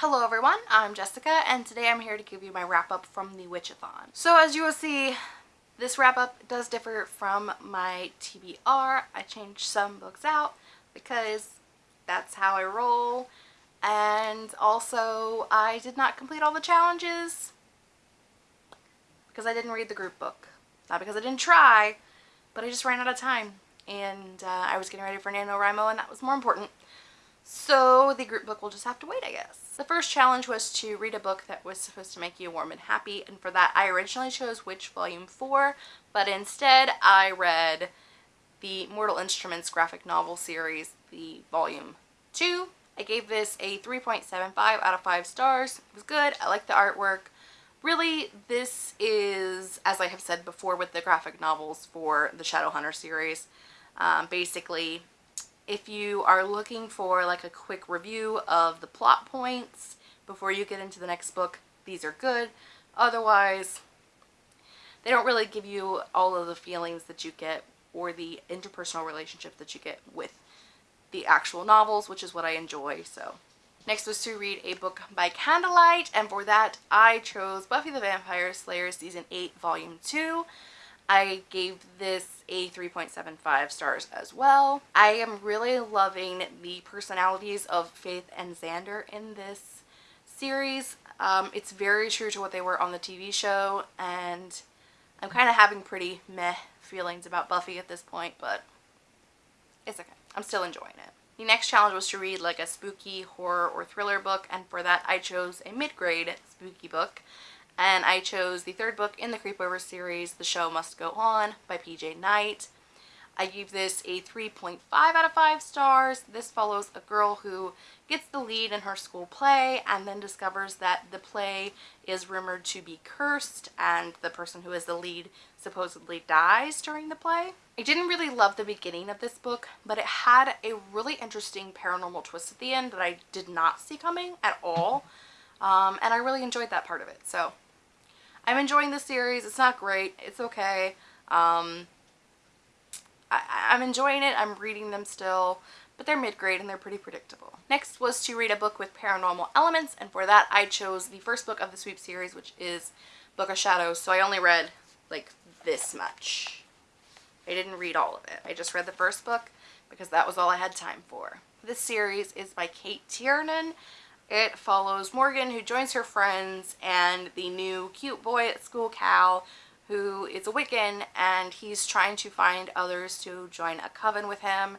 Hello everyone, I'm Jessica and today I'm here to give you my wrap up from the Witchathon. So as you will see, this wrap up does differ from my TBR. I changed some books out because that's how I roll and also I did not complete all the challenges because I didn't read the group book. Not because I didn't try, but I just ran out of time and uh, I was getting ready for NaNoWriMo and that was more important. So the group book will just have to wait I guess. The first challenge was to read a book that was supposed to make you warm and happy, and for that I originally chose Witch Volume 4, but instead I read the Mortal Instruments graphic novel series, the Volume 2. I gave this a 3.75 out of 5 stars. It was good. I like the artwork. Really, this is, as I have said before with the graphic novels for the Shadowhunter series, um, basically if you are looking for like a quick review of the plot points before you get into the next book, these are good. Otherwise, they don't really give you all of the feelings that you get or the interpersonal relationship that you get with the actual novels, which is what I enjoy, so. Next was to read a book by Candlelight, and for that I chose Buffy the Vampire Slayer Season 8 Volume 2. I gave this a 3.75 stars as well. I am really loving the personalities of Faith and Xander in this series. Um, it's very true to what they were on the TV show and I'm kind of having pretty meh feelings about Buffy at this point, but it's okay. I'm still enjoying it. The next challenge was to read like a spooky horror or thriller book and for that I chose a mid-grade spooky book and I chose the third book in the Creepover series, The Show Must Go On by PJ Night. I gave this a 3.5 out of 5 stars. This follows a girl who gets the lead in her school play and then discovers that the play is rumored to be cursed and the person who is the lead supposedly dies during the play. I didn't really love the beginning of this book, but it had a really interesting paranormal twist at the end that I did not see coming at all. Um, and I really enjoyed that part of it. So I'm enjoying the series. It's not great. It's okay. Um, I, I'm enjoying it. I'm reading them still, but they're mid-grade and they're pretty predictable. Next was to read a book with paranormal elements, and for that I chose the first book of the Sweep series, which is Book of Shadows. So I only read like this much. I didn't read all of it. I just read the first book because that was all I had time for. This series is by Cate Tiernan it follows Morgan who joins her friends and the new cute boy at school, Cal, who is a Wiccan and he's trying to find others to join a coven with him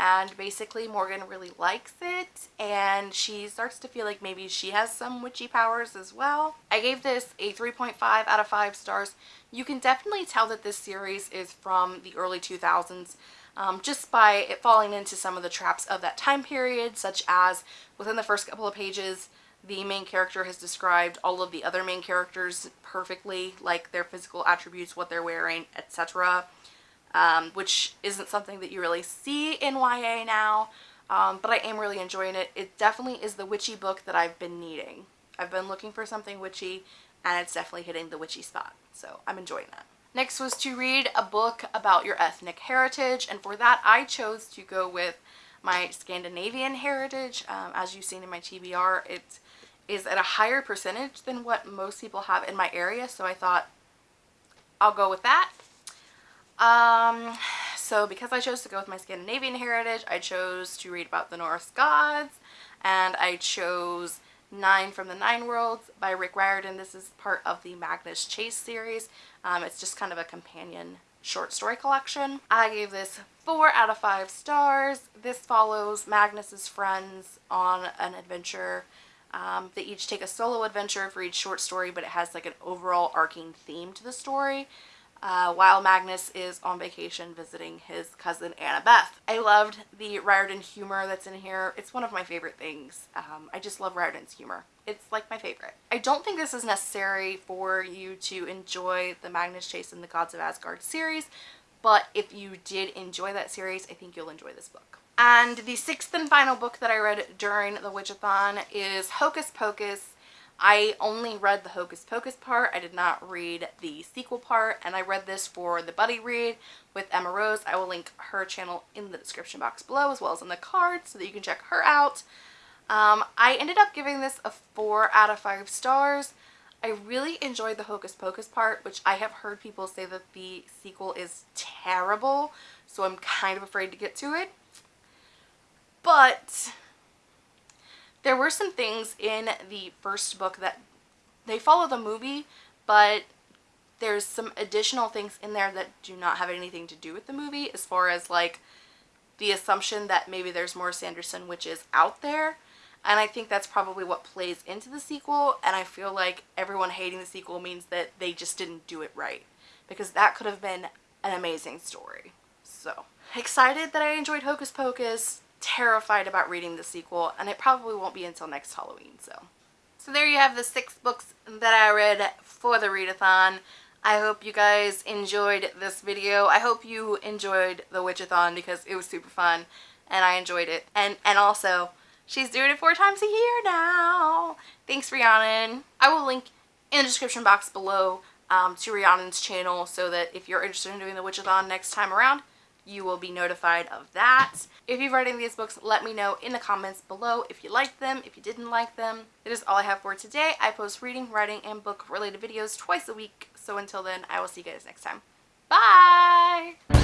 and basically Morgan really likes it and she starts to feel like maybe she has some witchy powers as well. I gave this a 3.5 out of 5 stars. You can definitely tell that this series is from the early 2000s um, just by it falling into some of the traps of that time period, such as within the first couple of pages, the main character has described all of the other main characters perfectly, like their physical attributes, what they're wearing, etc. Um, which isn't something that you really see in YA now, um, but I am really enjoying it. It definitely is the witchy book that I've been needing. I've been looking for something witchy, and it's definitely hitting the witchy spot, so I'm enjoying that. Next was to read a book about your ethnic heritage and for that I chose to go with my Scandinavian heritage. Um, as you've seen in my TBR, it is at a higher percentage than what most people have in my area so I thought I'll go with that. Um, so because I chose to go with my Scandinavian heritage, I chose to read about the Norse gods and I chose Nine from the Nine Worlds by Rick Riordan. This is part of the Magnus Chase series. Um, it's just kind of a companion short story collection. I gave this 4 out of 5 stars. This follows Magnus's friends on an adventure. Um, they each take a solo adventure for each short story, but it has like an overall arcing theme to the story uh, while Magnus is on vacation visiting his cousin Annabeth. I loved the Riordan humor that's in here. It's one of my favorite things. Um, I just love Riordan's humor. It's like my favorite. I don't think this is necessary for you to enjoy the Magnus Chase and the Gods of Asgard series, but if you did enjoy that series, I think you'll enjoy this book. And the sixth and final book that I read during the Witchathon is Hocus Pocus I only read the Hocus Pocus part. I did not read the sequel part and I read this for the buddy read with Emma Rose. I will link her channel in the description box below as well as in the card so that you can check her out. Um, I ended up giving this a 4 out of 5 stars. I really enjoyed the Hocus Pocus part, which I have heard people say that the sequel is terrible, so I'm kind of afraid to get to it. But there were some things in the first book that they follow the movie, but there's some additional things in there that do not have anything to do with the movie as far as like the assumption that maybe there's more Sanderson witches out there. And I think that's probably what plays into the sequel. And I feel like everyone hating the sequel means that they just didn't do it right. Because that could have been an amazing story. So, excited that I enjoyed Hocus Pocus. Terrified about reading the sequel. And it probably won't be until next Halloween, so. So there you have the six books that I read for the readathon. I hope you guys enjoyed this video. I hope you enjoyed the Witchathon because it was super fun and I enjoyed it. And, and also, she's doing it four times a year now. Thanks, Rhiannon. I will link in the description box below um, to Rhiannon's channel so that if you're interested in doing the Witchathon next time around, you will be notified of that. If you've read any of these books, let me know in the comments below if you liked them, if you didn't like them. That is all I have for today. I post reading, writing, and book related videos twice a week. So until then, I will see you guys next time. Bye!